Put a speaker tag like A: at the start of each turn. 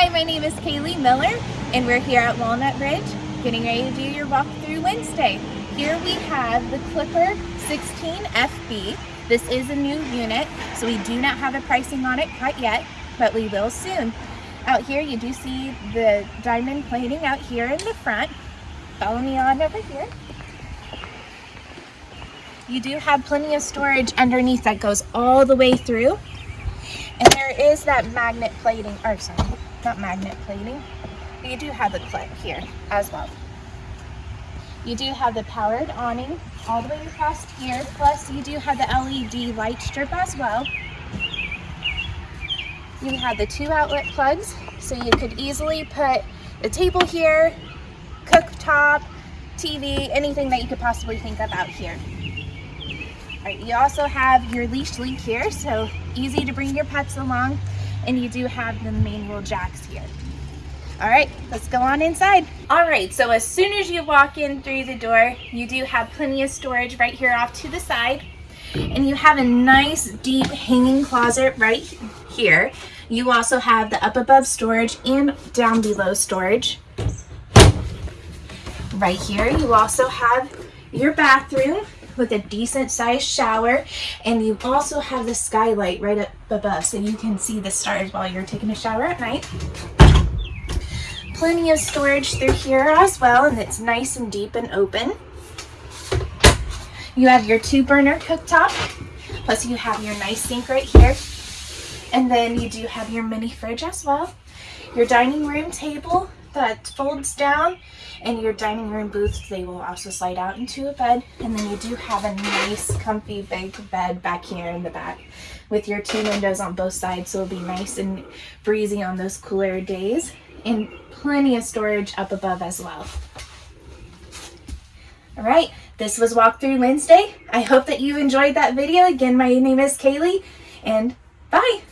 A: Hi, my name is Kaylee Miller, and we're here at Walnut Ridge getting ready to do your walkthrough Wednesday. Here we have the Clipper 16 FB. This is a new unit, so we do not have a pricing on it quite yet, but we will soon. Out here, you do see the diamond plating out here in the front. Follow me on over here. You do have plenty of storage underneath that goes all the way through. And there is that magnet plating, or sorry, not magnet plating. but You do have the clip here as well. You do have the powered awning all the way across here, plus you do have the LED light strip as well. You have the two outlet plugs, so you could easily put the table here, cooktop, TV, anything that you could possibly think of out here. All right, you also have your leash link here, so easy to bring your pets along, and you do have the main manual jacks here. All right, let's go on inside. All right, so as soon as you walk in through the door, you do have plenty of storage right here off to the side, and you have a nice deep hanging closet right here. You also have the up above storage and down below storage. Right here, you also have your bathroom with a decent sized shower and you also have the skylight right up above so you can see the stars while you're taking a shower at night. Plenty of storage through here as well and it's nice and deep and open. You have your two burner cooktop plus you have your nice sink right here and then you do have your mini fridge as well. Your dining room table that folds down and your dining room booth they will also slide out into a bed. And then you do have a nice comfy big bed back here in the back with your two windows on both sides. So it'll be nice and breezy on those cooler days. And plenty of storage up above as well. All right this was walkthrough wednesday. I hope that you enjoyed that video. Again my name is kaylee and bye